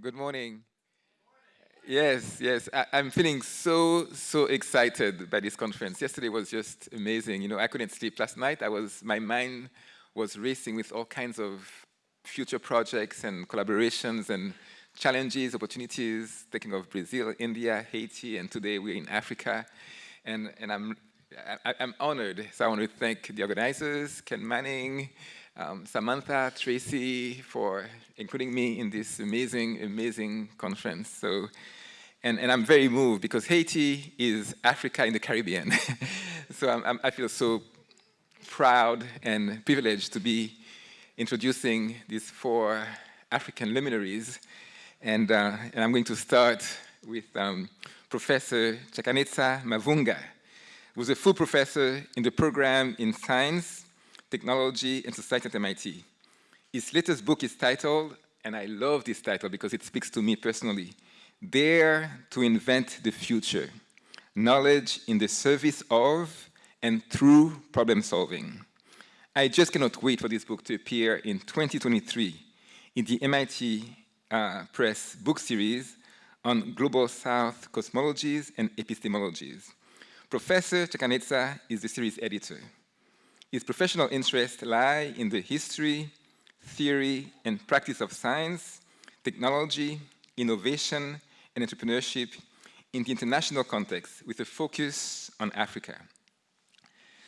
Good morning. Yes, yes. I, am feeling so, so excited by this conference. Yesterday was just amazing. You know, I couldn't sleep last night. I was, my mind was racing with all kinds of future projects and collaborations and challenges, opportunities, thinking of Brazil, India, Haiti, and today we're in Africa. And, and I'm, I, am honored. So I want to thank the organizers, Ken Manning, um, Samantha, Tracy, for including me in this amazing, amazing conference. So, and, and I'm very moved because Haiti is Africa in the Caribbean. so I'm, I'm, I feel so proud and privileged to be introducing these four African luminaries. And, uh, and I'm going to start with um, Professor Chakanetsa Mavhunga, who's a full professor in the program in science Technology and Society at MIT. His latest book is titled, and I love this title because it speaks to me personally, Dare to Invent the Future, Knowledge in the Service of and Through Problem Solving. I just cannot wait for this book to appear in 2023 in the MIT uh, Press book series on Global South cosmologies and epistemologies. Professor Chakanetsa is the series editor. His professional interests lie in the history, theory, and practice of science, technology, innovation, and entrepreneurship in the international context with a focus on Africa.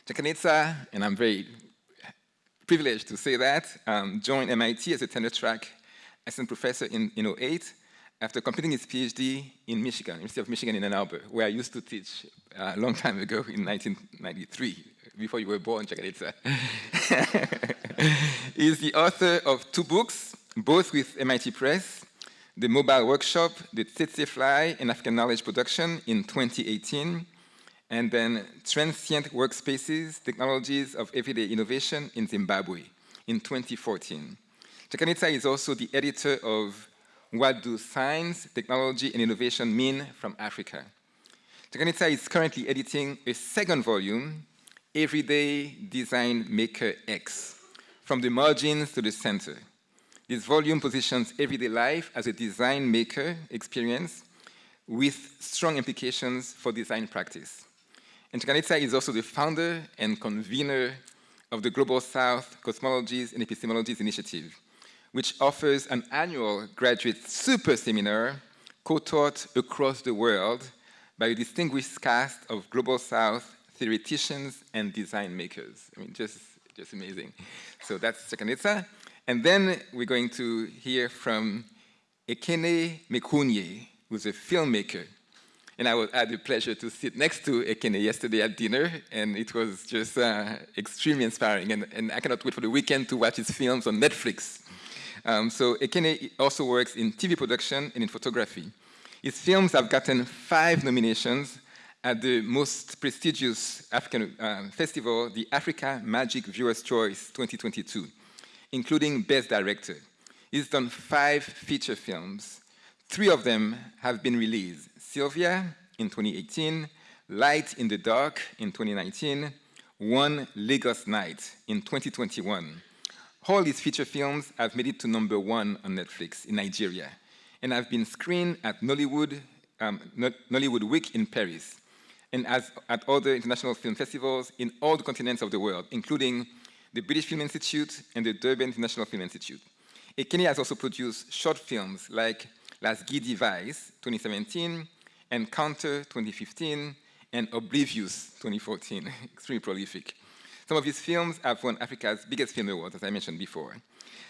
Chakanetsa, and I'm very privileged to say that, um, joined MIT as a tenure track assistant professor in, in 08 after completing his PhD in Michigan, University of Michigan in Ann Arbor, where I used to teach uh, a long time ago in 1993 before you were born, Chakanetsa. He's the author of two books, both with MIT Press, the Mobile Workshop, the Tsetse Fly and African Knowledge Production in 2018, and then Transient Workspaces, Technologies of Everyday Innovation in Zimbabwe in 2014. Chakanetsa is also the editor of What Do Science, Technology, and Innovation Mean from Africa? Chakanetsa is currently editing a second volume Everyday Design Maker X, from the margins to the center. This volume positions everyday life as a design maker experience with strong implications for design practice. And Chakanetsa is also the founder and convener of the Global South Cosmologies and Epistemologies Initiative, which offers an annual graduate super seminar co-taught across the world by a distinguished cast of Global South theoreticians and design makers. I mean, just, just amazing. So that's Chakanetsa. And then we're going to hear from Ekene Mekwunye, who's a filmmaker. And I had the pleasure to sit next to Ekene yesterday at dinner, and it was just uh, extremely inspiring. And, and, I cannot wait for the weekend to watch his films on Netflix. Um, so Ekene also works in TV production and in photography. His films have gotten five nominations at the most prestigious African uh, festival, the Africa Magic Viewers' Choice 2022, including Best Director. He's done five feature films. Three of them have been released. Sylvia in 2018, Light in the Dark in 2019, One Lagos Night in 2021. All these feature films have made it to number one on Netflix in Nigeria and have been screened at Nollywood, um, Nollywood Week in Paris and as at other international film festivals in all the continents of the world, including the British Film Institute and the Durban International Film Institute. Ekene has also produced short films like Las Guy Vice 2017, Encounter 2015, and Oblivious 2014, extremely prolific. Some of his films have won Africa's biggest film awards, as I mentioned before.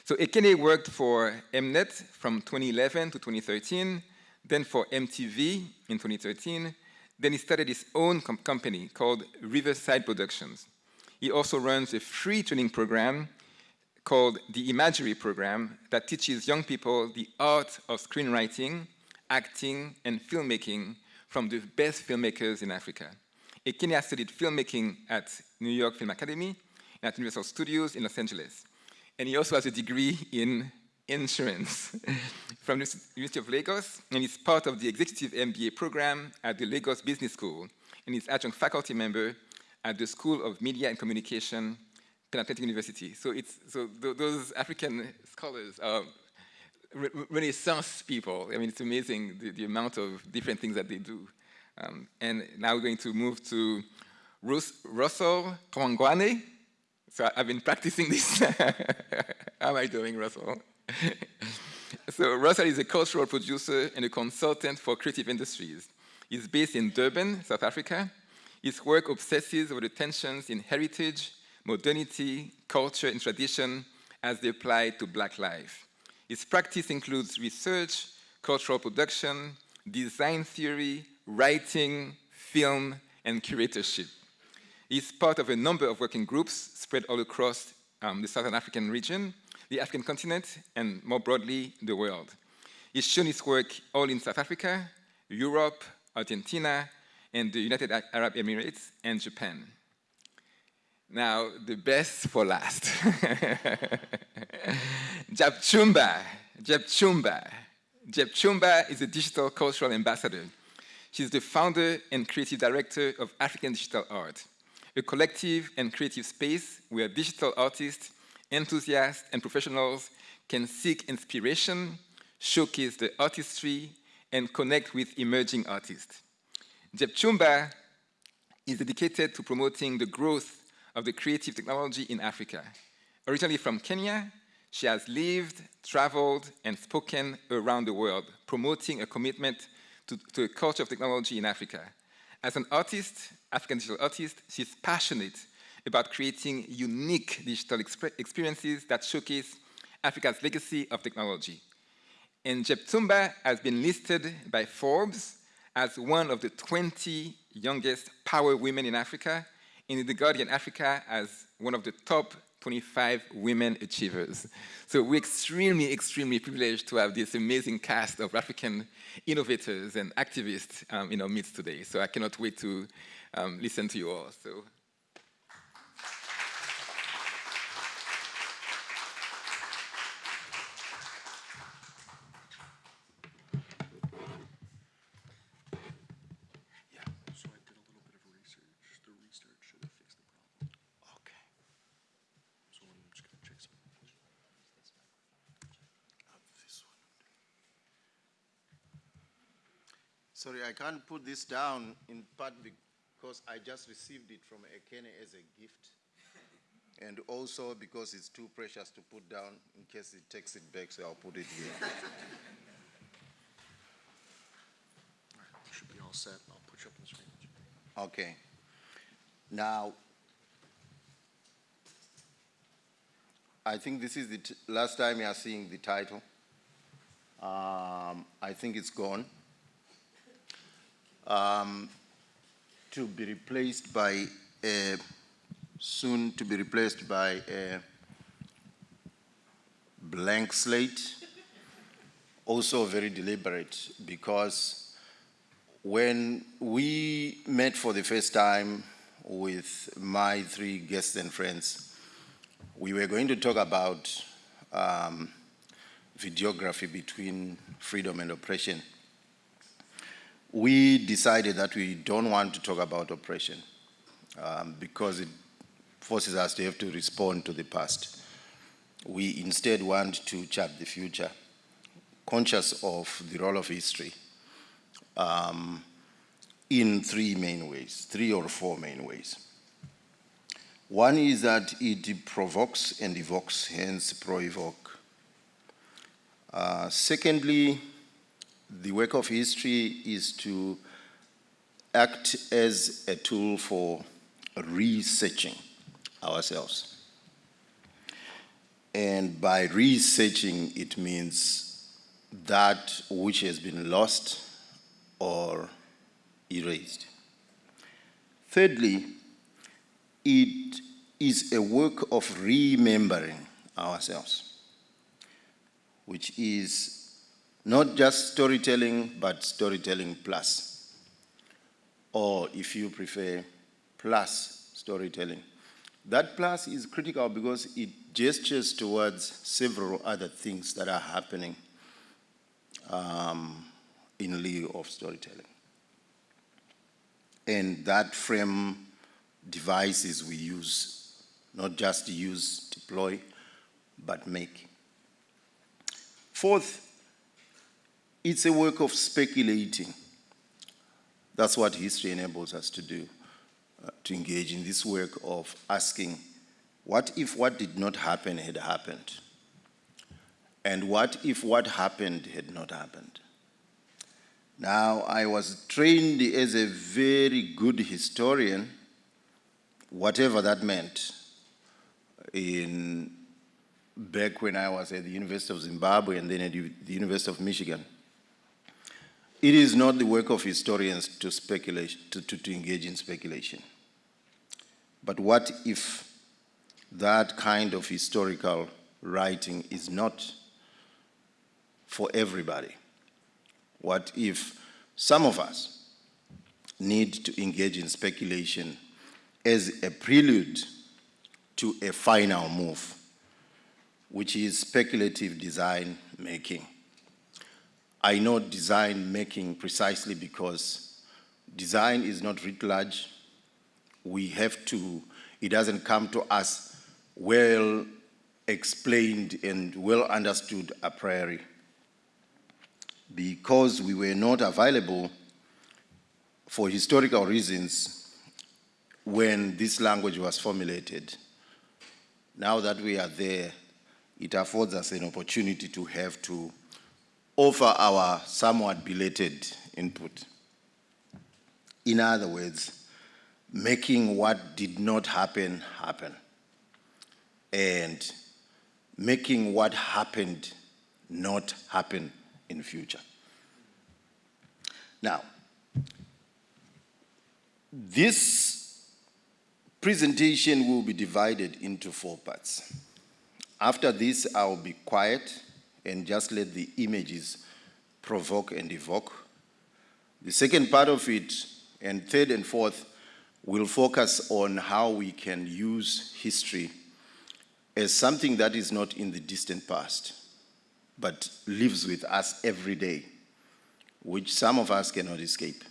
So Ekene worked for Mnet from 2011 to 2013, then for MTV in 2013, then he started his own com company called Riverside Productions. He also runs a free training program called the Imagery Program that teaches young people the art of screenwriting, acting, and filmmaking from the best filmmakers in Africa. Ekene studied filmmaking at New York Film Academy and at Universal Studios in Los Angeles. And he also has a degree in insurance from the University of Lagos, and is part of the executive MBA program at the Lagos Business School, and is adjunct faculty member at the School of Media and Communication, Pan-Atlantic University. So, it's, so th those African scholars are Renaissance people. I mean, it's amazing the, the amount of different things that they do. Um, and now we're going to move to Rus Russell Hlongwane. So I've been practicing this. How am I doing, Russell? so Russell is a cultural producer and a consultant for creative industries. He's based in Durban, South Africa. His work obsesses over the tensions in heritage, modernity, culture, and tradition as they apply to black life. His practice includes research, cultural production, design theory, writing, film, and curatorship. He's part of a number of working groups spread all across um, the Southern African region, the African continent, and more broadly, the world. He's shown his work all in South Africa, Europe, Argentina, and the United Arab Emirates, and Japan. Now, the best for last. Jepchumba, Jepchumba. Jepchumba is a digital cultural ambassador. She's the founder and creative director of African Digital Art, a collective and creative space where digital artists, enthusiasts, and professionals can seek inspiration, showcase the artistry, and connect with emerging artists. Jepchumba is dedicated to promoting the growth of the creative technology in Africa. Originally from Kenya, she has lived, traveled, and spoken around the world, promoting a commitment to, to a culture of technology in Africa. As an artist, African digital artist, she's passionate about creating unique digital experiences that showcase Africa's legacy of technology. And Jepchumba has been listed by Forbes as one of the 20 youngest power women in Africa in The Guardian Africa as one of the top 25 women achievers. So we're extremely, extremely privileged to have this amazing cast of African innovators and activists um, in our midst today. So I cannot wait to um, listen to you all. So Sorry, I can't put this down in part because I just received it from Ekene as a gift. and also because it's too precious to put down in case it takes it back, so I'll put it here. all right, should be all set. I'll put you up on the screen. Okay. Now, I think this is the last time you are seeing the title. Um, I think it's gone um, to be replaced by a, soon to be replaced by a blank slate. Also very deliberate because when we met for the first time with my three guests and friends, we were going to talk about um, videography between freedom and oppression we decided that we don't want to talk about oppression um, because it forces us to have to respond to the past. We instead want to chart the future, conscious of the role of history um, in three main ways, three or four main ways. One is that it provokes and evokes, hence pro-evoke. Uh, secondly, the work of history is to act as a tool for researching ourselves. And by researching, it means that which has been lost or erased. Thirdly, it is a work of remembering ourselves, which is not just storytelling, but storytelling plus. Or if you prefer, plus storytelling. That plus is critical because it gestures towards several other things that are happening um, in lieu of storytelling. And that frame devices we use, not just use, deploy, but make. Fourth, it's a work of speculating. That's what history enables us to do, uh, to engage in this work of asking, what if what did not happen had happened? And what if what happened had not happened? Now, I was trained as a very good historian, whatever that meant, in back when I was at the University of Zimbabwe and then at the University of Michigan. It is not the work of historians to speculate, to, to, to engage in speculation. But what if that kind of historical writing is not for everybody? What if some of us need to engage in speculation as a prelude to a final move, which is speculative design making? I know design making precisely because design is not writ large. We have to, it doesn't come to us well explained and well understood a priori because we were not available for historical reasons when this language was formulated. Now that we are there, it affords us an opportunity to have to offer our somewhat belated input. In other words, making what did not happen happen and making what happened not happen in future. Now, this presentation will be divided into four parts. After this, I'll be quiet and just let the images provoke and evoke. The second part of it, and third and fourth, will focus on how we can use history as something that is not in the distant past, but lives with us every day, which some of us cannot escape.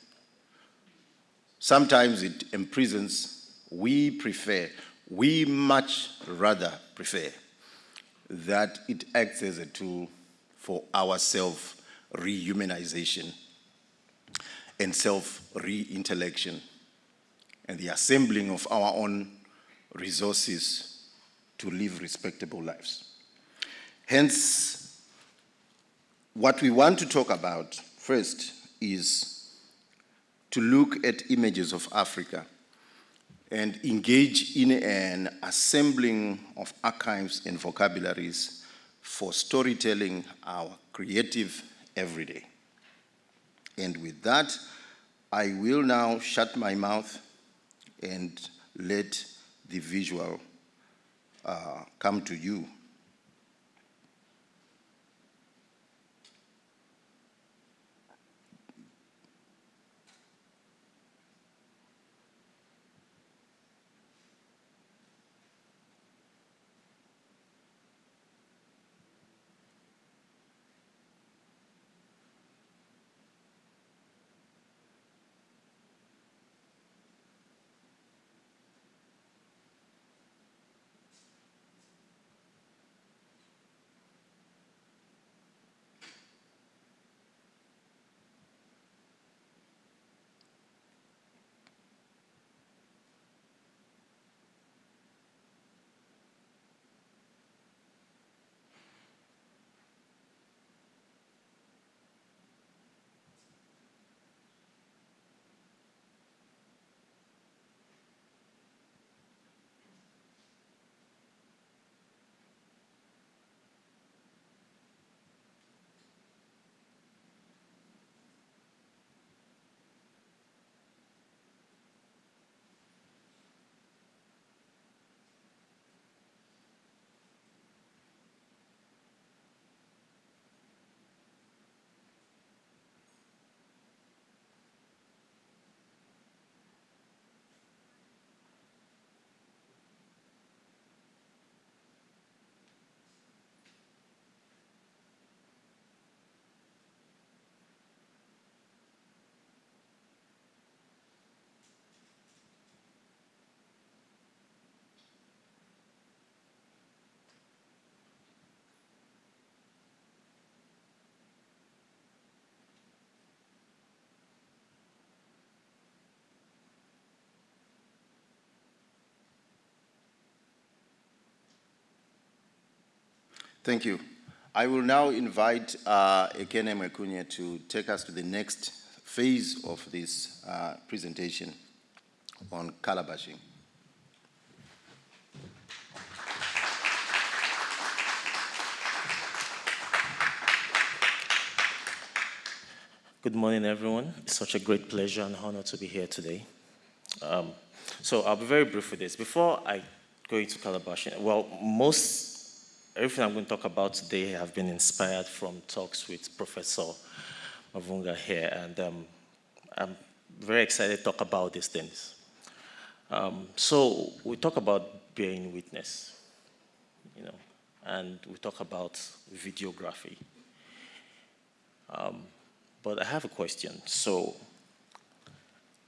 Sometimes it imprisons, we prefer, we much rather prefer that it acts as a tool for our self rehumanization and self re-intellection and the assembling of our own resources to live respectable lives. Hence, what we want to talk about first is to look at images of Africa and engage in an assembling of archives and vocabularies for storytelling our creative everyday. And with that, I will now shut my mouth and let the visual uh, come to you. Thank you. I will now invite uh, Ekene Mekwunye to take us to the next phase of this uh, presentation on calabashing. Good morning, everyone. It's such a great pleasure and honor to be here today. Um, so I'll be very brief with this. Before I go into Calabash, well, most, everything I'm going to talk about today have been inspired from talks with Professor Mavhunga here, and um, I'm very excited to talk about these things. Um, so we talk about bearing witness, you know, and we talk about videography. Um, but I have a question. So,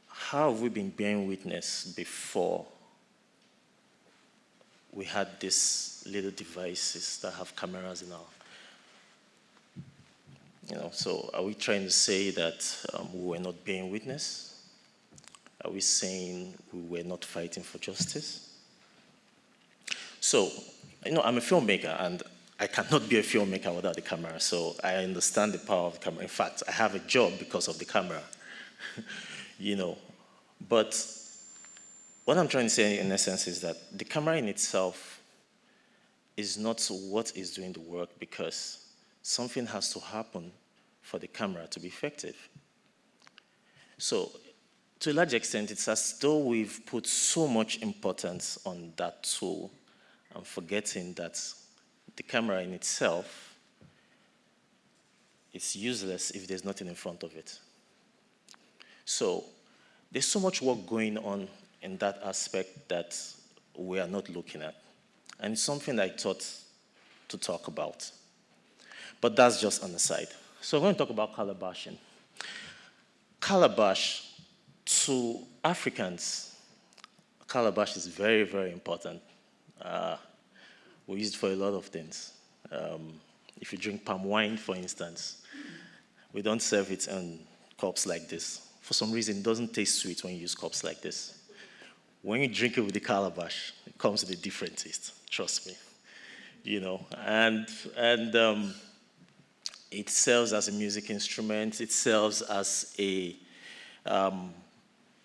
how have we been bearing witness before we had these little devices that have cameras in our you know, so are we trying to say that um, we were not being witness? Are we saying we were not fighting for justice? So, you know, I'm a filmmaker and I cannot be a filmmaker without the camera, so I understand the power of the camera. In fact, I have a job because of the camera, you know. But what I'm trying to say in essence is that the camera in itself is not what is doing the work because something has to happen for the camera to be effective. So to a large extent, it's as though we've put so much importance on that tool and forgetting that the camera in itself is useless if there's nothing in front of it. So there's so much work going on in that aspect that we are not looking at. And it's something I thought to talk about. But that's just on the side. So I'm going to talk about calabashing. Calabash, to Africans, calabash is very, very important. Uh, we use it for a lot of things. Um, if you drink palm wine, for instance, we don't serve it in cups like this. For some reason, it doesn't taste sweet when you use cups like this. When you drink it with the calabash, it comes with a different taste, trust me. You know, and, and um, it serves as a music instrument, it serves as a, um,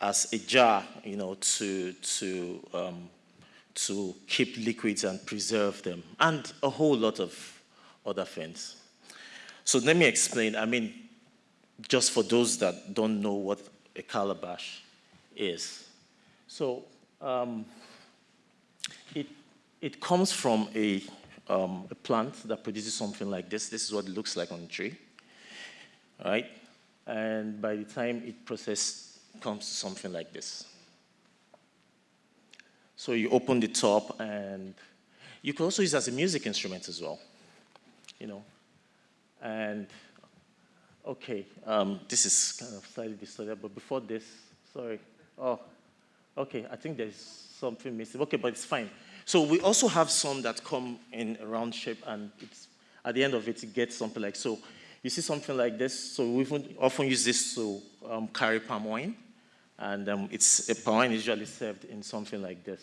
as a jar, you know, to, to um, to keep liquids and preserve them, and a whole lot of other things. So let me explain. I mean, just for those that don't know what a calabash is. So um, it, it comes from a, um, a plant that produces something like this. This is what it looks like on the tree, right? And by the time it processes, comes to something like this. So you open the top and you can also use as a music instrument as well, you know. And okay, um, this is kind of slightly distorted, but before this, sorry. Oh, okay, I think there's something missing. Okay, but it's fine. So we also have some that come in a round shape and it's, at the end of it, it gets something like, so you see something like this. So we often use this to um, carry palm wine. And um, it's a point usually served in something like this.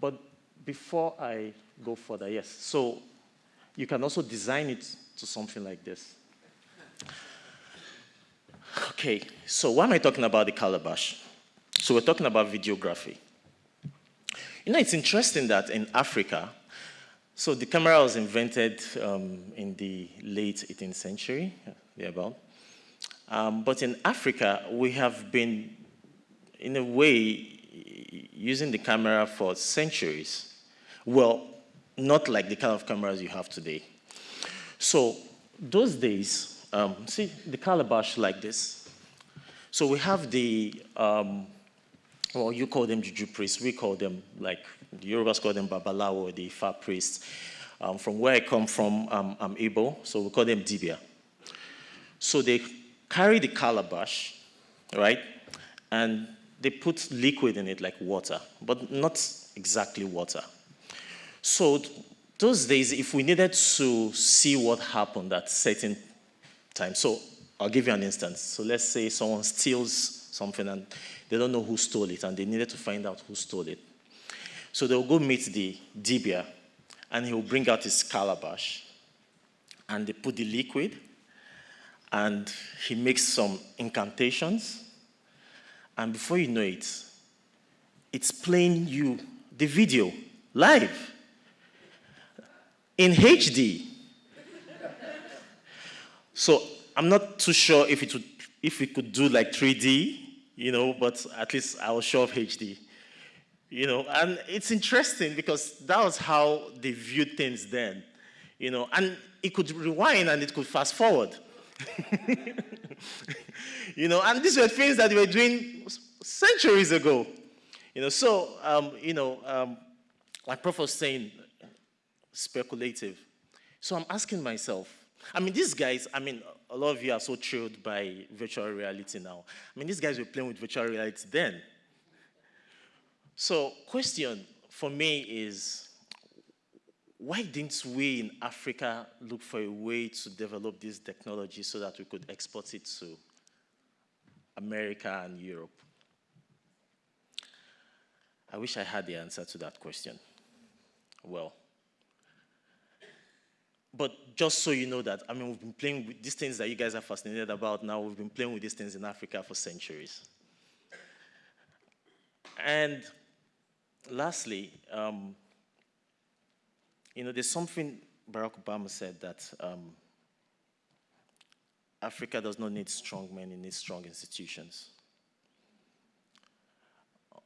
But before I go further, yes, so you can also design it to something like this. Okay, so why am I talking about the calabash? So we're talking about videography. You know, it's interesting that in Africa, so the camera was invented um, in the late 18th century, thereabout. Um, but in Africa, we have been, in a way, using the camera for centuries. Well, not like the kind of cameras you have today. So those days, um, see the calabash like this. So we have the, um, well, you call them juju priests, we call them, like, the Yorubas call them babalawo, the Ifa priests. Um, from where I come from, um, I'm Igbo, so we call them dibia. So they carry the calabash, right? And they put liquid in it like water, but not exactly water. So those days, if we needed to see what happened at certain time, so I'll give you an instance. So let's say someone steals something and they don't know who stole it and they needed to find out who stole it. So they'll go meet the dibia and he'll bring out his calabash, and they put the liquid, and he makes some incantations, and before you know it, it's playing you the video live in HD. so I'm not too sure if it would, if we could do like 3D, you know, but at least I was sure of HD. You know, and it's interesting because that was how they viewed things then. You know, and it could rewind and it could fast forward. you know, and these were things that they were doing centuries ago. You know, so, um, you know, um, like Prof was saying, speculative. So I'm asking myself, I mean, these guys, I mean, a lot of you are so thrilled by virtual reality now. I mean, these guys were playing with virtual reality then. So question for me is, why didn't we in Africa look for a way to develop this technology so that we could export it to America and Europe? I wish I had the answer to that question. Well, but just so you know that, I mean, we've been playing with these things that you guys are fascinated about now, we've been playing with these things in Africa for centuries. And lastly, um, you know, there's something Barack Obama said that um, Africa does not need strong men, it needs strong institutions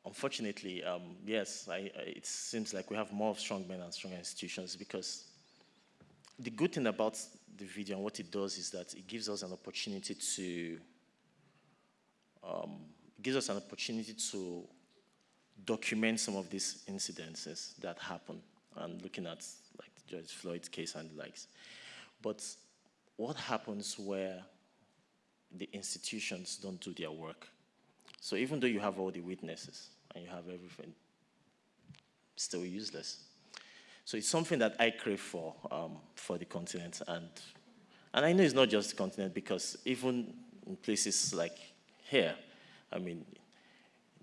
unfortunately, um, yes, I, it seems like we have more strong men and stronger institutions because the good thing about the video and what it does is that it gives us an opportunity to um, gives us an opportunity to document some of these incidences that happen and looking at like George Floyd's case and the likes. But what happens where the institutions don't do their work? So even though you have all the witnesses, and you have everything still useless. So it's something that I crave for, um, for the continent. And, and I know it's not just the continent because even in places like here, I mean,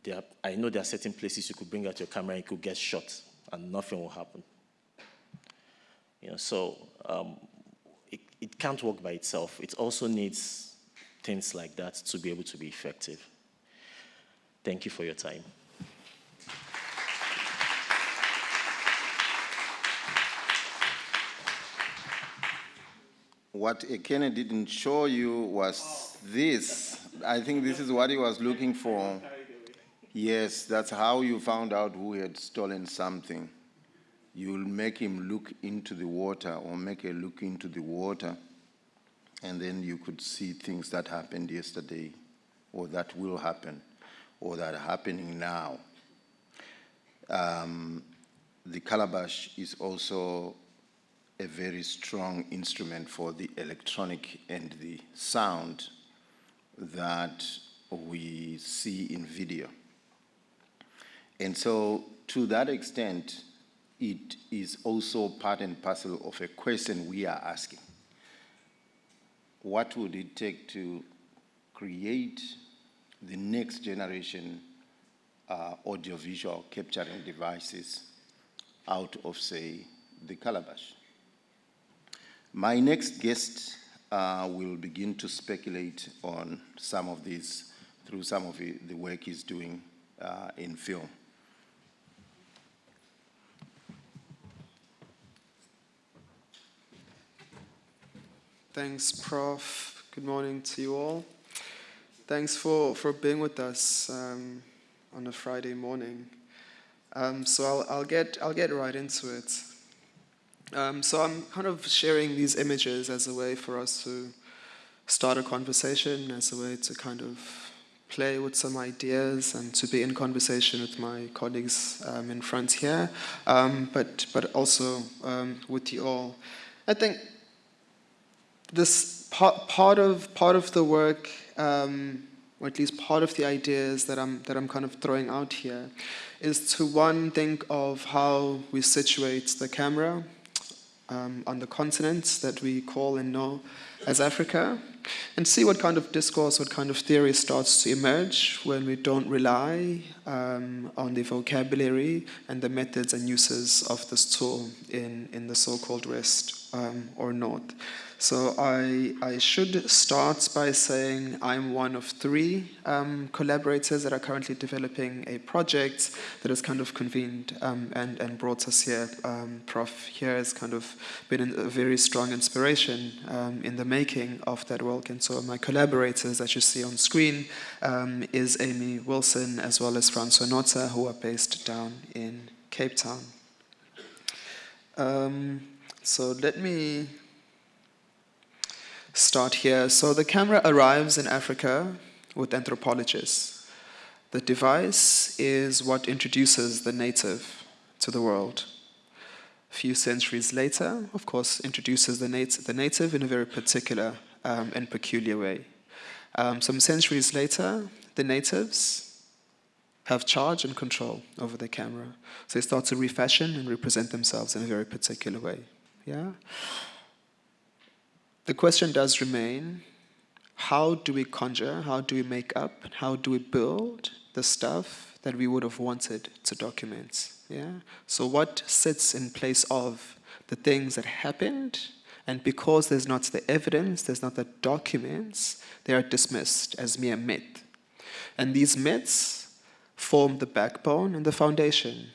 there are, I know there are certain places you could bring out your camera you could get shot and nothing will happen. You know, so um, it, it can't work by itself. It also needs things like that to be able to be effective. Thank you for your time. What Ekene didn't show you was this. I think this is what he was looking for. Yes, that's how you found out who had stolen something. You'll make him look into the water or make a look into the water, and then you could see things that happened yesterday or that will happen or that are happening now. Um, the calabash is also a very strong instrument for the electronic and the sound that we see in video. And so to that extent, it is also part and parcel of a question we are asking. What would it take to create the next generation uh, audiovisual capturing devices out of, say, the calabash? My next guest uh, will begin to speculate on some of these through some of the work he's doing uh, in film. Thanks, Prof. Good morning to you all. Thanks for, for being with us um, on a Friday morning. Um, so I'll, I'll, get, I'll get right into it. Um, so I'm kind of sharing these images as a way for us to start a conversation, as a way to kind of play with some ideas and to be in conversation with my colleagues um, in front here, um, but, but also um, with you all. I think this part, part, of, part of the work, um, or at least part of the ideas that I'm, that I'm kind of throwing out here, is to one, think of how we situate the camera, um, on the continents that we call and know as Africa, and see what kind of discourse, what kind of theory starts to emerge when we don't rely um, on the vocabulary and the methods and uses of this tool in, in the so-called West um, or North. So I, I should start by saying I'm one of three um, collaborators that are currently developing a project that has kind of convened um, and, and brought us here. Um, Prof here has kind of been a very strong inspiration um, in the making of that work. And so my collaborators that you see on screen um, is Amy Wilson as well as Francois Nota who are based down in Cape Town. Um, so let me start here. So the camera arrives in Africa with anthropologists. The device is what introduces the native to the world. Few centuries later, of course, introduces the, nat the native in a very particular um, and peculiar way. Um, some centuries later, the natives have charge and control over the camera. So they start to refashion and represent themselves in a very particular way. Yeah? the question does remain, how do we conjure, how do we make up, how do we build the stuff that we would have wanted to document? Yeah? So what sits in place of the things that happened, and because there's not the evidence, there's not the documents, they are dismissed as mere myth. And these myths form the backbone and the foundation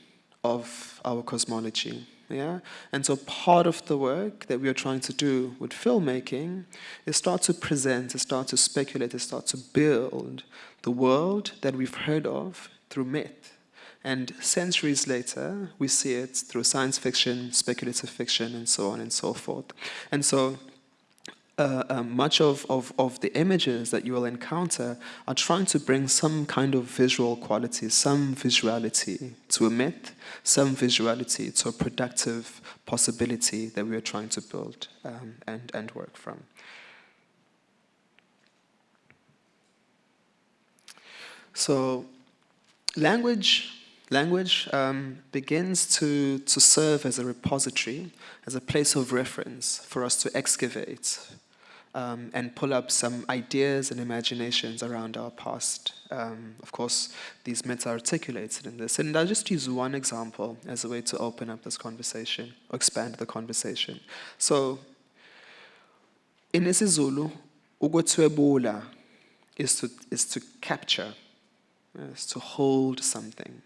of our cosmology. Yeah? And so part of the work that we are trying to do with filmmaking is start to present, is start to speculate, is start to build the world that we've heard of through myth. And centuries later, we see it through science fiction, speculative fiction, and so on and so forth. And so uh, uh, much of, of, of the images that you will encounter are trying to bring some kind of visual quality, some visuality to a myth, some visuality to a productive possibility that we are trying to build um, and, and work from. So language Language um, begins to, to serve as a repository, as a place of reference for us to excavate, um, and pull up some ideas and imaginations around our past. Um, of course, these myths are articulated in this. And I'll just use one example as a way to open up this conversation, or expand the conversation. So, in isiZulu, ukwethwebula is to, is to capture, is to hold something.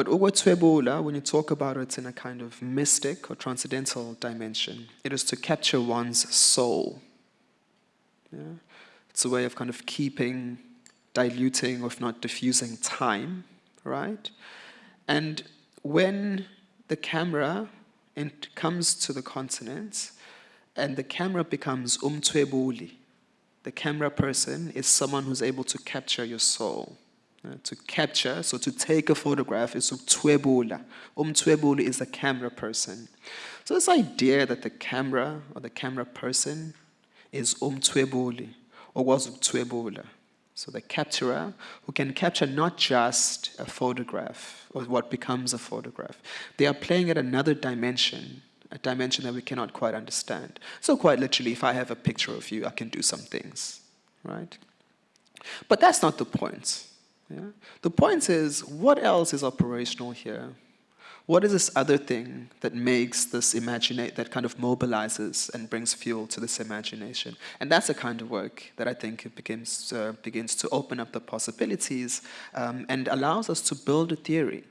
But ukwethwebula, when you talk about it in a kind of mystic or transcendental dimension, it is to capture one's soul. Yeah? It's a way of kind of keeping, diluting, or if not diffusing time, right? And when the camera comes to the continent, and the camera becomes umthwebuli, the camera person is someone who's able to capture your soul. Uh, to capture, so to take a photograph is uktwebula. Umthwebuli is the camera person. So this idea that the camera or the camera person is umthwebuli or was uktwebula. So the capturer who can capture not just a photograph or what becomes a photograph. They are playing at another dimension, a dimension that we cannot quite understand. So quite literally, if I have a picture of you, I can do some things, right? But that's not the point. Yeah? The point is, what else is operational here? What is this other thing that makes this imaginate, that kind of mobilizes and brings fuel to this imagination? And that's the kind of work that I think begins, uh, begins to open up the possibilities um, and allows us to build a theory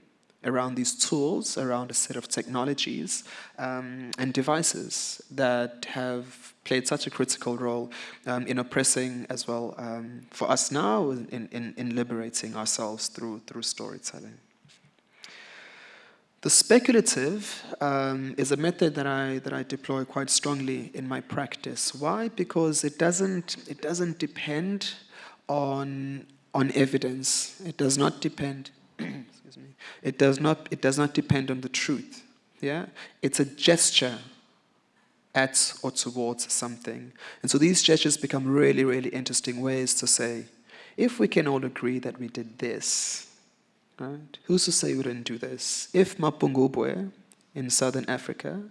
around these tools, around a set of technologies um, and devices that have played such a critical role um, in oppressing as well um, for us now in, in, in liberating ourselves through, through storytelling. The speculative um, is a method that I, that I deploy quite strongly in my practice. Why? Because it doesn't, it doesn't depend on, on evidence. It does not depend it does not, it does not depend on the truth. Yeah? It's a gesture at or towards something. And so these gestures become really, really interesting ways to say, if we can all agree that we did this, right? Who's to say we didn't do this? If Mapungubwe in southern Africa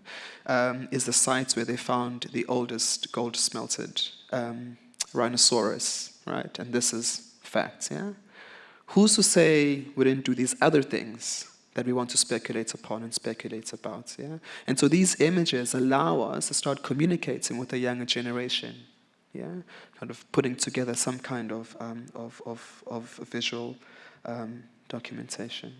um, is the site where they found the oldest gold smelted um, rhinoceros, right? And this is facts, yeah? Who's to say we didn't do these other things that we want to speculate upon and speculate about, yeah? And so these images allow us to start communicating with the younger generation, yeah? Kind of putting together some kind of, um, of, of, of visual um, documentation.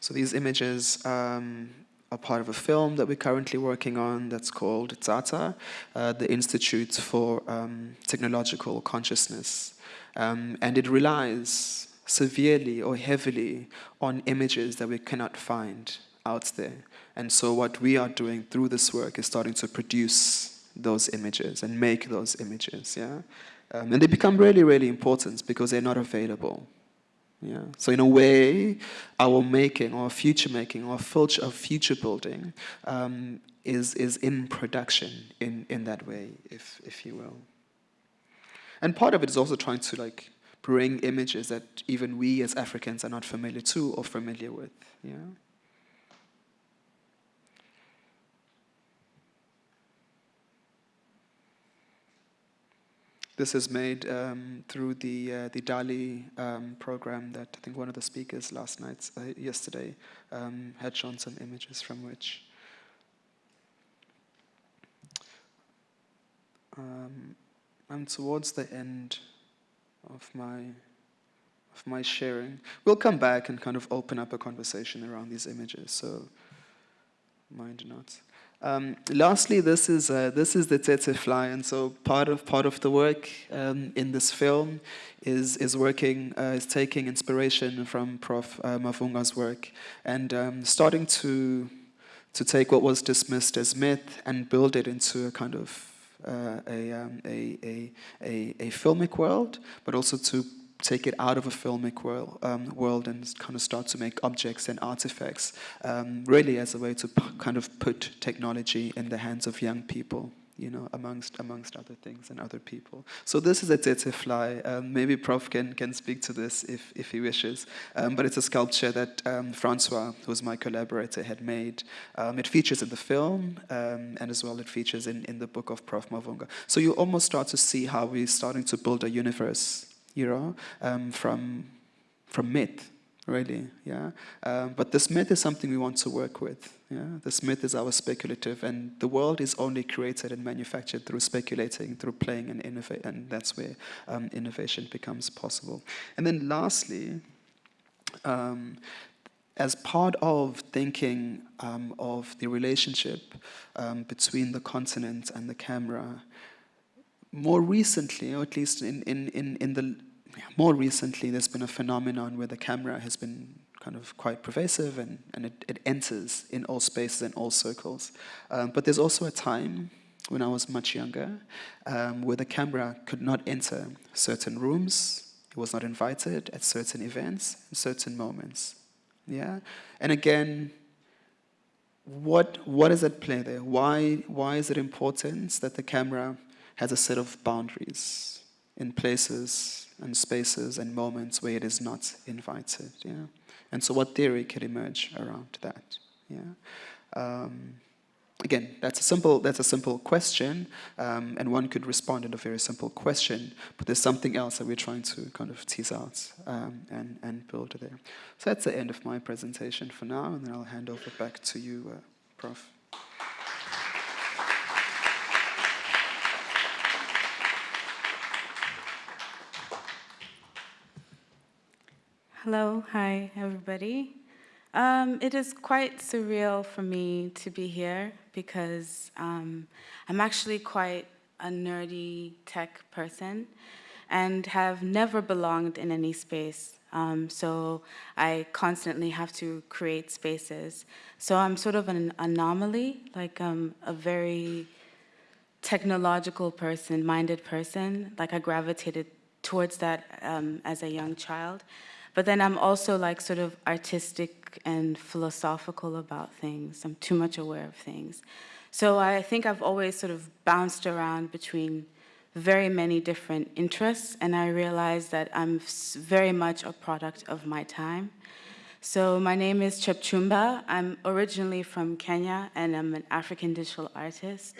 So these images um, are part of a film that we're currently working on that's called Tsatsa, uh, the Institute for um, Technological Consciousness. Um, and it relies severely or heavily on images that we cannot find out there. And so what we are doing through this work is starting to produce those images and make those images, yeah? Um, and they become really, really important because they're not available. Yeah. So in a way, our making, our future making, our future, building um, is, is in production in, in that way, if, if you will. And part of it is also trying to like bring images that even we as Africans are not familiar to or familiar with. Yeah. This is made um, through the uh, the DALL-E um, program that I think one of the speakers last night, uh, yesterday, um, had shown some images from which. Um, I'm towards the end of my of my sharing. We'll come back and kind of open up a conversation around these images. So mind not. Um, lastly, this is uh, this is the tsetse fly, and so part of part of the work um, in this film is is working uh, is taking inspiration from Prof. Uh, Mavhunga's work and um, starting to to take what was dismissed as myth and build it into a kind of uh, a, um, a, a, a, a filmic world, but also to take it out of a filmic world, um, world and kind of start to make objects and artifacts, um, really as a way to kind of put technology in the hands of young people you know, amongst amongst other things and other people. So this is a tsetse fly. Um, maybe Prof can can speak to this if if he wishes. Um, but it's a sculpture that um, Francois, who's my collaborator, had made. Um, it features in the film, um, and as well it features in in the book of Prof Mavhunga. So you almost start to see how we're starting to build a universe know, um, from, from myth, really, yeah. Um, but this myth is something we want to work with, yeah. This myth is our speculative, and the world is only created and manufactured through speculating, through playing and innovate, and that's where um, innovation becomes possible. And then lastly, um, as part of thinking um, of the relationship um, between the continent and the camera, more recently, or at least in, in, in, in the more recently, there's been a phenomenon where the camera has been kind of quite pervasive and, and it, it enters in all spaces and all circles. Um, but there's also a time when I was much younger um, where the camera could not enter certain rooms, it was not invited at certain events, certain moments. Yeah? And again, what, what is at play there? Why, why is it important that the camera has a set of boundaries in places and spaces and moments where it is not invited. Yeah? And so what theory could emerge around that? Yeah? Um, again, that's a simple, that's a simple question, um, and one could respond in a very simple question, but there's something else that we're trying to kind of tease out um, and, and build there. So that's the end of my presentation for now, and then I'll hand over back to you, uh, Prof. Hello, hi, everybody. Um, it is quite surreal for me to be here because um, I'm actually quite a nerdy tech person and have never belonged in any space. Um, so I constantly have to create spaces. So I'm sort of an anomaly, like I'm a very technological person, minded person. Like I gravitated towards that um, as a young child. But then I'm also like sort of artistic and philosophical about things. I'm too much aware of things. So I think I've always sort of bounced around between very many different interests, and I realized that I'm very much a product of my time. So my name is Jepchumba. I'm originally from Kenya, and I'm an African digital artist.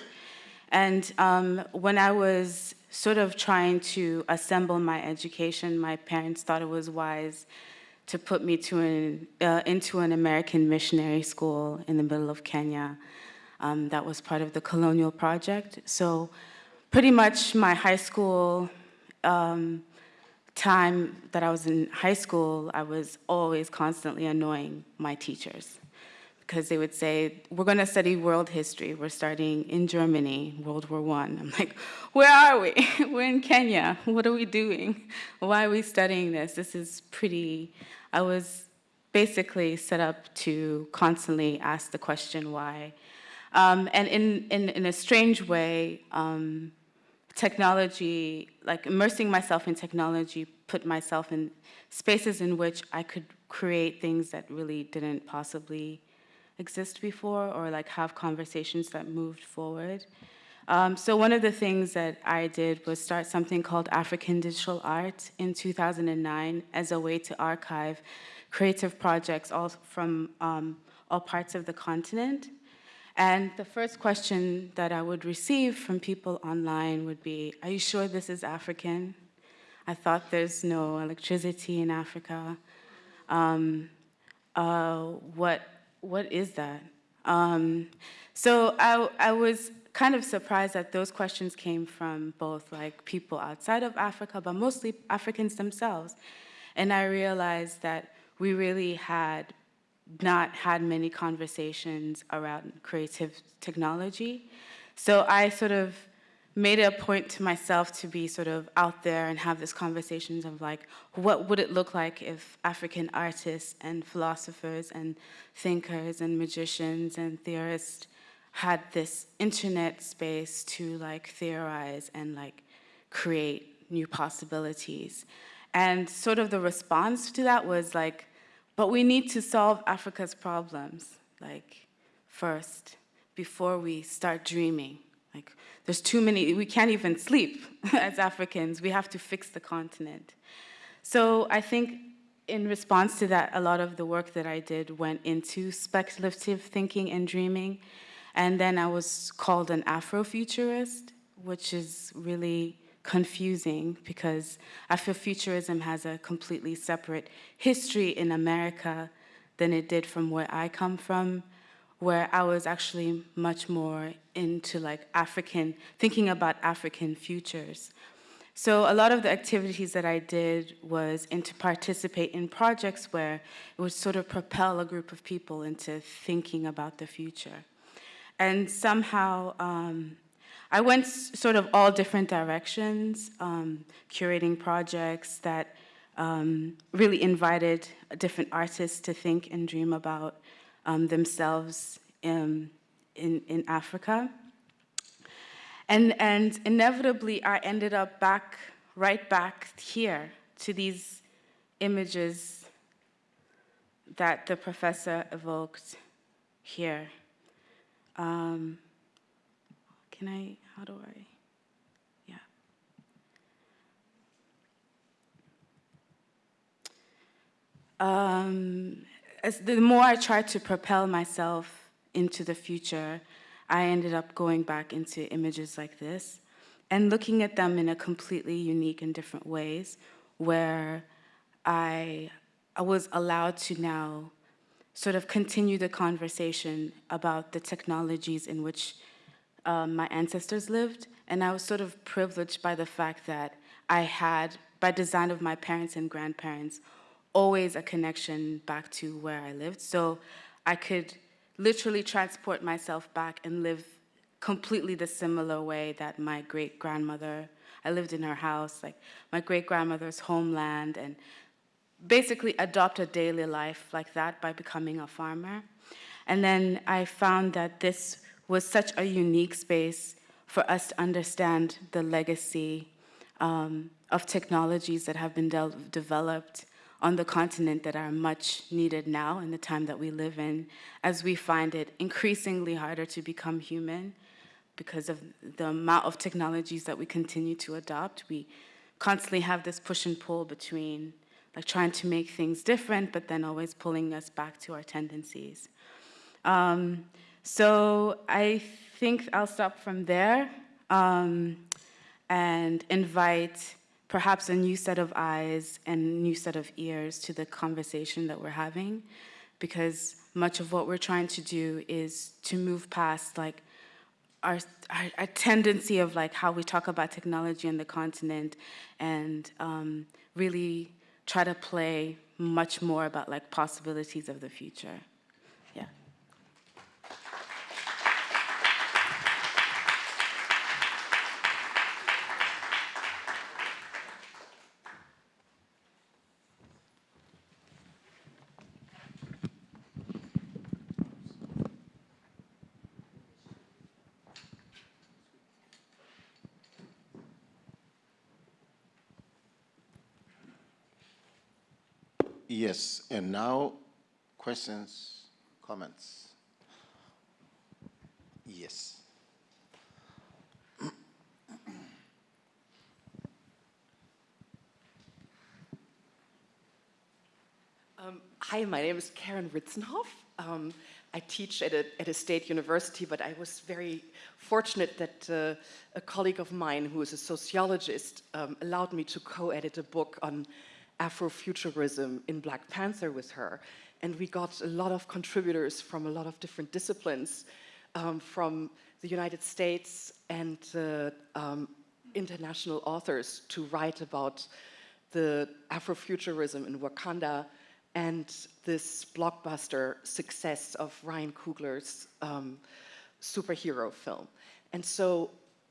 And um, when I was sort of trying to assemble my education, my parents thought it was wise to put me to an, uh, into an American missionary school in the middle of Kenya. Um, that was part of the colonial project. So pretty much my high school um, time that I was in high school, I was always constantly annoying my teachers because they would say, we're gonna study world history. We're starting in Germany, World War I. I'm like, where are we? we're in Kenya. What are we doing? Why are we studying this? This is pretty, I was basically set up to constantly ask the question why. Um, and in, in, in, a strange way, um, technology, like immersing myself in technology, put myself in spaces in which I could create things that really didn't possibly exist before or like have conversations that moved forward. Um, so one of the things that I did was start something called African Digital Art in 2009 as a way to archive creative projects all from um, all parts of the continent. And the first question that I would receive from people online would be, are you sure this is African? I thought there's no electricity in Africa. Um, uh, what, what is that? Um, so I, I was kind of surprised that those questions came from both like people outside of Africa, but mostly Africans themselves. And I realized that we really had not had many conversations around creative technology. So I sort of made it a point to myself to be sort of out there and have these conversations of like, what would it look like if African artists and philosophers and thinkers and magicians and theorists had this internet space to like theorize and like create new possibilities. And sort of the response to that was like, but we need to solve Africa's problems, like, first, before we start dreaming. Like, there's too many, we can't even sleep as Africans. We have to fix the continent. So I think in response to that, a lot of the work that I did went into speculative thinking and dreaming. And then I was called an Afrofuturist, which is really confusing because Afrofuturism has a completely separate history in America than it did from where I come from, where I was actually much more into like African, thinking about African futures. So a lot of the activities that I did was into participate in projects where it would sort of propel a group of people into thinking about the future. And somehow, um, I went sort of all different directions, um, curating projects that um, really invited different artists to think and dream about um, themselves in, in, in, Africa. And, and inevitably, I ended up back, right back here to these images that the professor evoked here. Um, can I, how do I, yeah. Um, as the more I tried to propel myself into the future, I ended up going back into images like this and looking at them in a completely unique and different ways where I, I was allowed to now sort of continue the conversation about the technologies in which um, my ancestors lived, and I was sort of privileged by the fact that I had, by design of my parents and grandparents, always a connection back to where I lived. So I could literally transport myself back and live completely the similar way that my great grandmother, I lived in her house, like my great grandmother's homeland, and basically adopt a daily life like that by becoming a farmer. And then I found that this was such a unique space for us to understand the legacy um, of technologies that have been de developed on the continent that are much needed now in the time that we live in, as we find it increasingly harder to become human because of the amount of technologies that we continue to adopt. We constantly have this push and pull between like trying to make things different, but then always pulling us back to our tendencies. Um, so I think I'll stop from there um, and invite perhaps a new set of eyes and new set of ears to the conversation that we're having because much of what we're trying to do is to move past like our, our, our tendency of like how we talk about technology on the continent and um, really try to play much more about like possibilities of the future. Yeah. Yes, and now questions, comments? Yes. Um, hi, my name is Karen Ritzenhoff. Um, I teach at a, at a state university, but I was very fortunate that uh, a colleague of mine who is a sociologist um, allowed me to co-edit a book on Afrofuturism in Black Panther with her. And we got a lot of contributors from a lot of different disciplines, um, from the United States and uh, um, international authors to write about the Afrofuturism in Wakanda and this blockbuster success of Ryan Coogler's um, superhero film. And so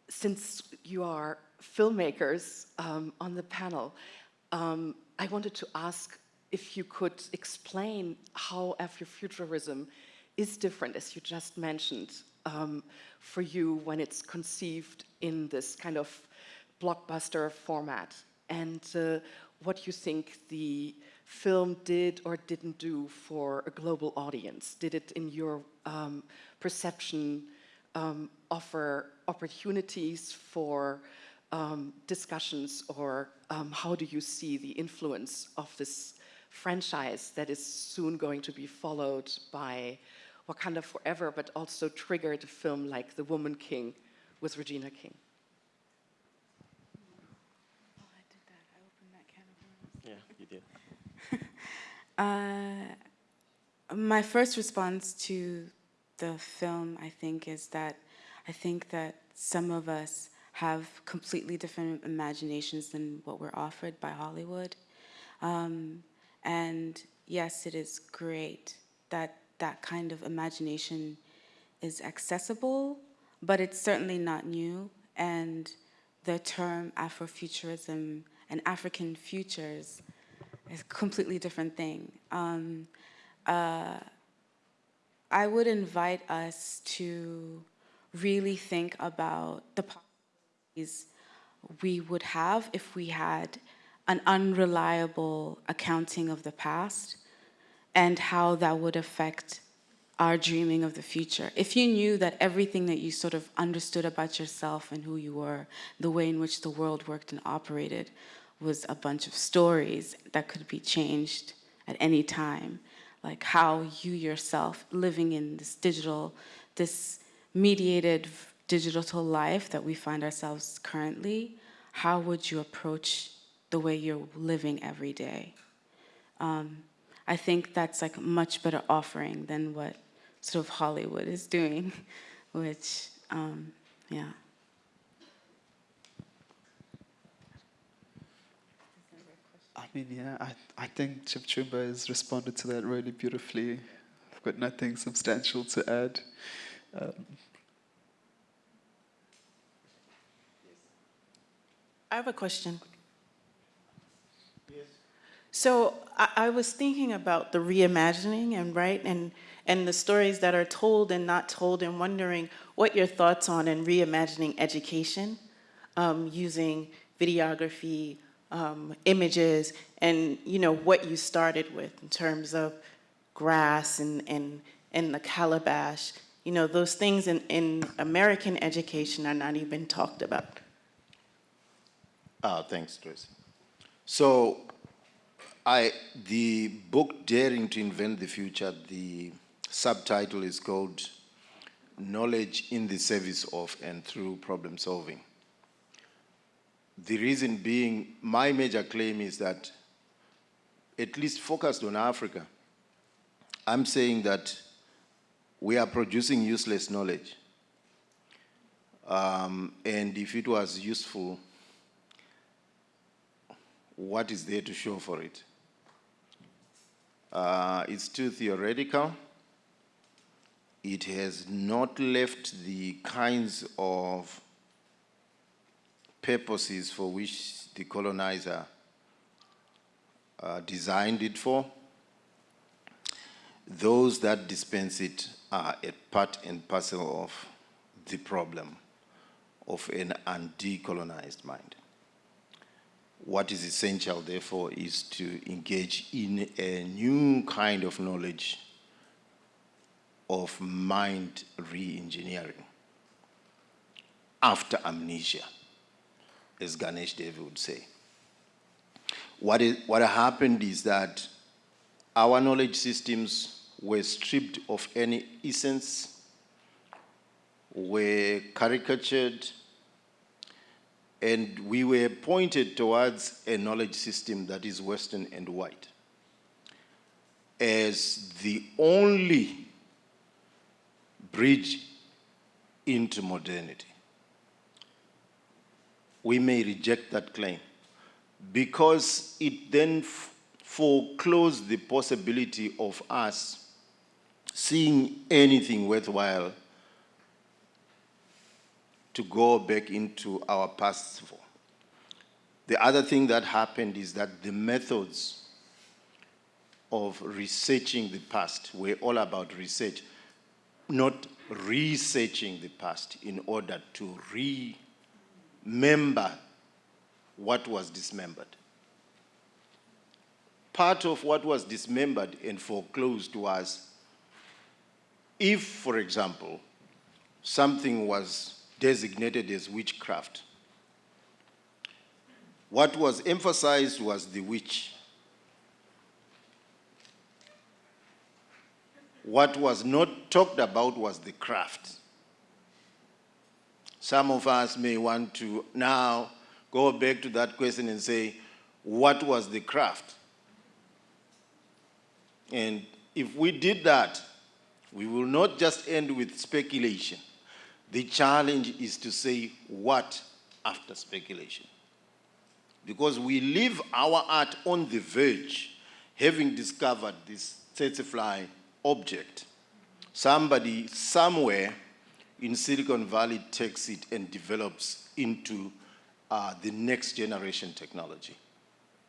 since you are filmmakers um, on the panel, um, I wanted to ask if you could explain how Afrofuturism is different, as you just mentioned, um, for you when it's conceived in this kind of blockbuster format, and uh, what you think the film did or didn't do for a global audience. Did it, in your um, perception, um, offer opportunities for um, discussions or um, how do you see the influence of this franchise that is soon going to be followed by Wakanda Forever, but also triggered a film like The Woman King with Regina King? Yeah, you did. Uh, my first response to the film, I think, is that I think that some of us have completely different imaginations than what we're offered by Hollywood. Um, and yes, it is great that that kind of imagination is accessible, but it's certainly not new. And the term Afrofuturism and African futures is a completely different thing. Um, uh, I would invite us to really think about the we would have if we had an unreliable accounting of the past and how that would affect our dreaming of the future. If you knew that everything that you sort of understood about yourself and who you were, the way in which the world worked and operated was a bunch of stories that could be changed at any time, like how you yourself living in this digital, this mediated digital life that we find ourselves currently, how would you approach the way you're living every day? Um, I think that's like a much better offering than what sort of Hollywood is doing, which, um, yeah. I mean, yeah, I, I think Jepchumba has responded to that really beautifully. I've got nothing substantial to add. Um, I have a question. Yes. So I, I, was thinking about the reimagining and right and and the stories that are told and not told and wondering what your thoughts on and reimagining education um, using videography, um, images and, you know, what you started with in terms of grass and, and, and the calabash. You know, those things in, in American education are not even talked about. Ah, thanks, Tracy. So, I, the book Daring to Invent the Future, the subtitle is called Knowledge in the Service of and Through Problem Solving. The reason being, my major claim is that, at least focused on Africa, I'm saying that we are producing useless knowledge. Um, and if it was useful, what is there to show for it? Uh, it's too theoretical. It has not left the kinds of purposes for which the colonizer uh, designed it for. Those that dispense it are a part and parcel of the problem of an undecolonized mind. What is essential, therefore, is to engage in a new kind of knowledge of mind re-engineering after amnesia, as Ganesh Devy would say. What, is, what happened is that our knowledge systems were stripped of any essence, were caricatured, and we were pointed towards a knowledge system that is Western and white as the only bridge into modernity. We may reject that claim because it then foreclosed the possibility of us seeing anything worthwhile to go back into our past for. The other thing that happened is that the methods of researching the past were all about research, not researching the past in order to remember what was dismembered. Part of what was dismembered and foreclosed was if, for example, something was designated as witchcraft. What was emphasized was the witch. What was not talked about was the craft. Some of us may want to now go back to that question and say, what was the craft? And if we did that, we will not just end with speculation. The challenge is to say what after speculation. Because we leave our art on the verge, having discovered this tsetse object. Somebody somewhere in Silicon Valley takes it and develops into uh, the next generation technology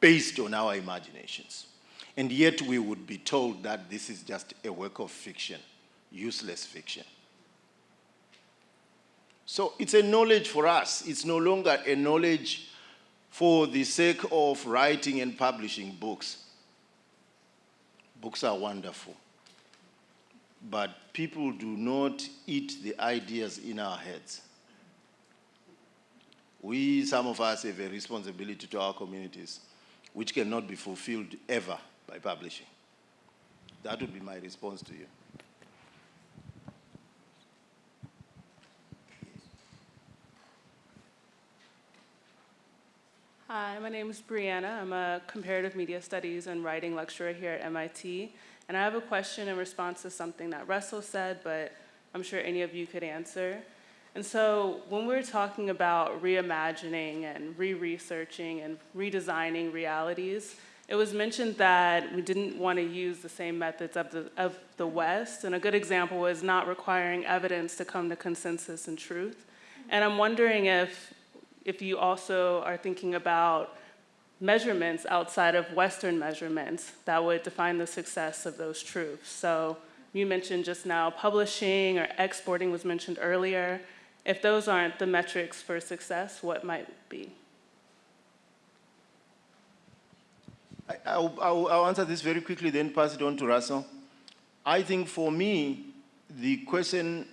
based on our imaginations. And yet we would be told that this is just a work of fiction, useless fiction. So it's a knowledge for us. It's no longer a knowledge for the sake of writing and publishing books. Books are wonderful. But people do not eat the ideas in our heads. We, some of us, have a responsibility to our communities, which cannot be fulfilled ever by publishing. That would be my response to you. Hi, my name is Brianna. I'm a comparative media studies and writing lecturer here at MIT. And I have a question in response to something that Russell said, but I'm sure any of you could answer. And so when we're talking about reimagining and re-researching and redesigning realities, it was mentioned that we didn't want to use the same methods of the, of the West. And a good example was not requiring evidence to come to consensus and truth. And I'm wondering if if you also are thinking about measurements outside of Western measurements that would define the success of those troops. So you mentioned just now publishing or exporting was mentioned earlier. If those aren't the metrics for success, what might be? I, I'll, I'll, I'll answer this very quickly, then pass it on to Russell. I think for me, the question,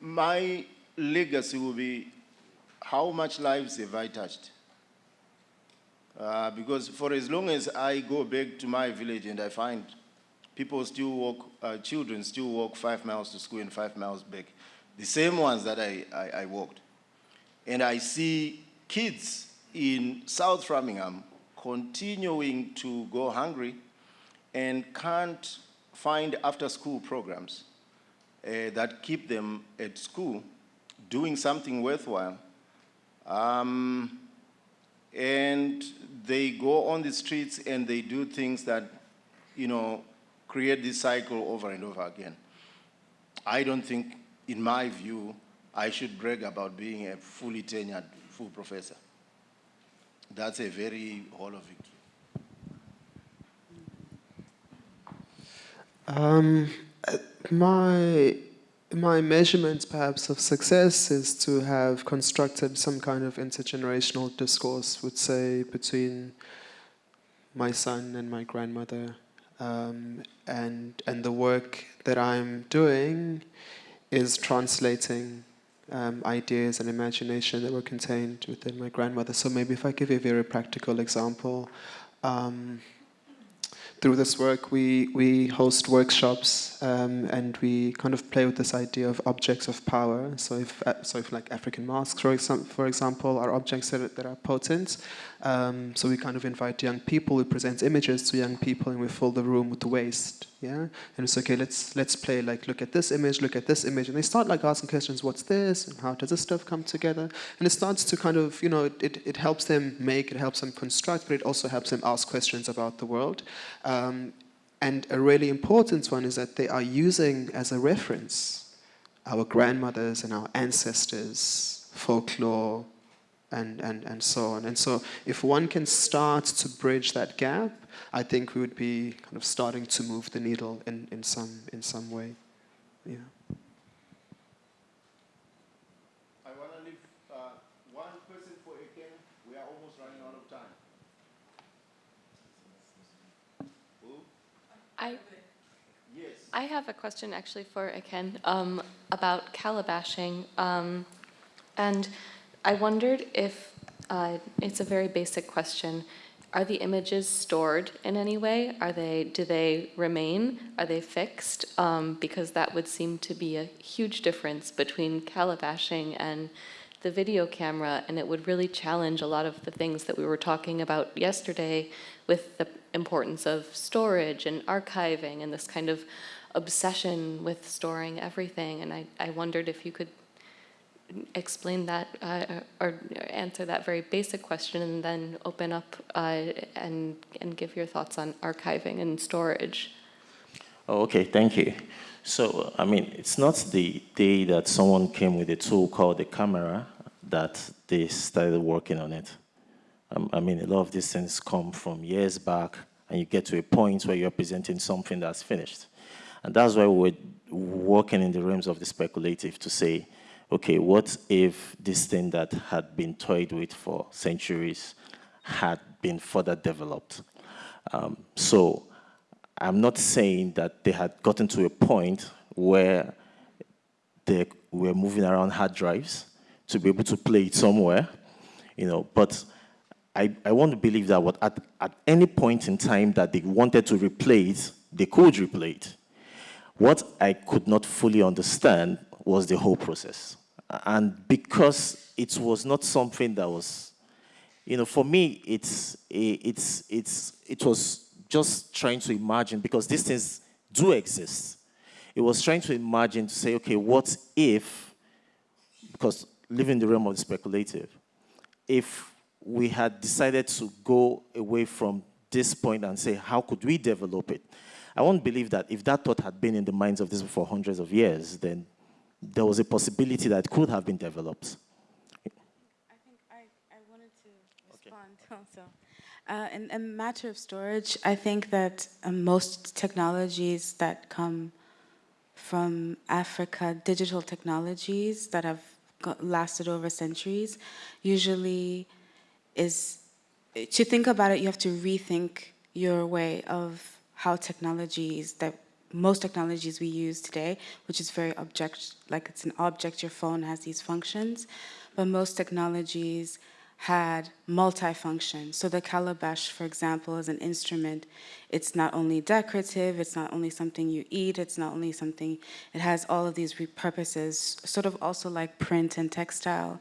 my legacy will be how much lives have I touched? Uh, because for as long as I go back to my village and I find people still walk, uh, children still walk five miles to school and five miles back, the same ones that I, I, I walked. And I see kids in South Framingham continuing to go hungry and can't find after-school programs uh, that keep them at school doing something worthwhile. Um, and they go on the streets and they do things that, you know, create this cycle over and over again. I don't think, in my view, I should brag about being a fully tenured full professor. That's a very hollow victory. Um, uh, my my measurement perhaps of success is to have constructed some kind of intergenerational discourse, would say, between my son and my grandmother. Um, and, and the work that I'm doing is translating um, ideas and imagination that were contained within my grandmother. So maybe if I give you a very practical example, um, through this work, we, we host workshops um, and we kind of play with this idea of objects of power. So if, uh, so if like African masks, for, exam for example, are objects that are, that are potent, um, so we kind of invite young people, we present images to young people and we fill the room with waste, yeah? And it's okay, let's, let's play like, look at this image, look at this image, and they start like asking questions, what's this, and how does this stuff come together? And it starts to kind of, you know, it, it helps them make, it helps them construct, but it also helps them ask questions about the world. Um, and a really important one is that they are using as a reference our grandmothers and our ancestors, folklore, and, and, and so on. And so if one can start to bridge that gap, I think we would be kind of starting to move the needle in, in, some, in some way. Yeah. I want to leave uh, one person for Eken. We are almost running out of time. Who? I, Yes. I have a question actually for Eken um, about calabashing. Um, and I wondered if, uh, it's a very basic question, are the images stored in any way? Are they, do they remain? Are they fixed? Um, because that would seem to be a huge difference between calabashing and the video camera, and it would really challenge a lot of the things that we were talking about yesterday with the importance of storage and archiving and this kind of obsession with storing everything. And I, I wondered if you could explain that uh, or answer that very basic question and then open up uh, and, and give your thoughts on archiving and storage. Oh, okay, thank you. So, I mean, it's not the day that someone came with a tool called the camera that they started working on it. Um, I mean, a lot of these things come from years back, and you get to a point where you're presenting something that's finished. And that's why we're working in the realms of the speculative to say, okay, what if this thing that had been toyed with for centuries had been further developed? Um, so I'm not saying that they had gotten to a point where they were moving around hard drives to be able to play it somewhere, you know, but I, I want to believe that what at, at any point in time that they wanted to replay it, they could replay it. What I could not fully understand was the whole process. And because it was not something that was, you know, for me, it's, it's, it's, it was just trying to imagine, because these things do exist. It was trying to imagine to say, okay, what if, because living in the realm of the speculative, if we had decided to go away from this point and say, how could we develop it? I won't believe that if that thought had been in the minds of this for hundreds of years, then there was a possibility that could have been developed. I think I, I wanted to respond okay. also. Uh, in a matter of storage, I think that uh, most technologies that come from Africa, digital technologies that have lasted over centuries, usually is, to think about it, you have to rethink your way of how technologies that most technologies we use today, which is very object, like it's an object, your phone has these functions, but most technologies had multifunction. So the calabash, for example, is an instrument. It's not only decorative, it's not only something you eat, it's not only something, it has all of these purposes, sort of also like print and textile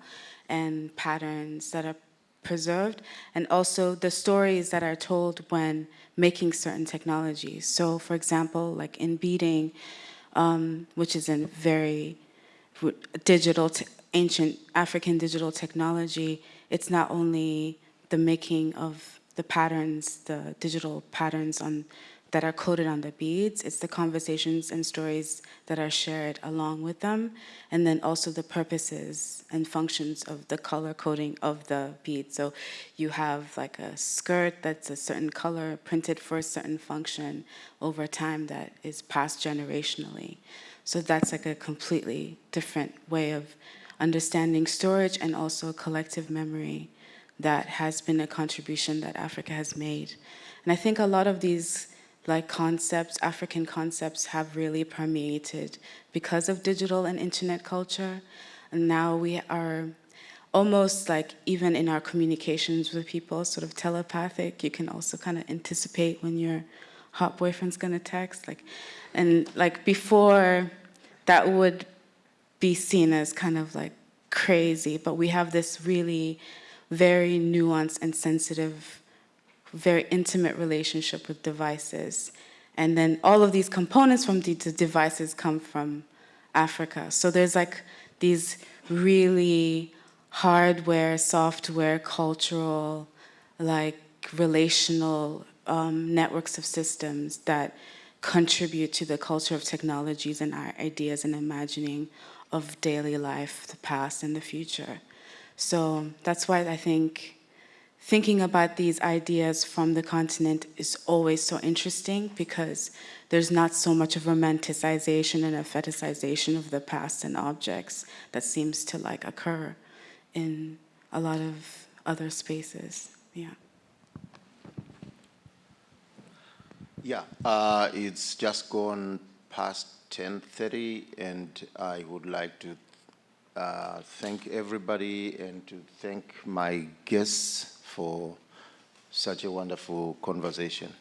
and patterns that are preserved, and also the stories that are told when making certain technologies. So for example, like in beading, um, which is a very digital, ancient African digital technology, it's not only the making of the patterns, the digital patterns on that are coded on the beads. It's the conversations and stories that are shared along with them, and then also the purposes and functions of the color coding of the bead. So you have like a skirt that's a certain color printed for a certain function over time that is passed generationally. So that's like a completely different way of understanding storage and also collective memory that has been a contribution that Africa has made. And I think a lot of these like concepts, African concepts have really permeated because of digital and internet culture. And now we are almost like even in our communications with people, sort of telepathic. You can also kind of anticipate when your hot boyfriend's gonna text. Like, and like before that would be seen as kind of like crazy, but we have this really very nuanced and sensitive very intimate relationship with devices. And then all of these components from the devices come from Africa. So there's like these really hardware, software, cultural, like relational um, networks of systems that contribute to the culture of technologies and our ideas and imagining of daily life, the past and the future. So that's why I think thinking about these ideas from the continent is always so interesting because there's not so much of romanticization and a fetishization of the past and objects that seems to like occur in a lot of other spaces. Yeah. Yeah, uh, it's just gone past 10.30 and I would like to uh, thank everybody and to thank my guests for such a wonderful conversation.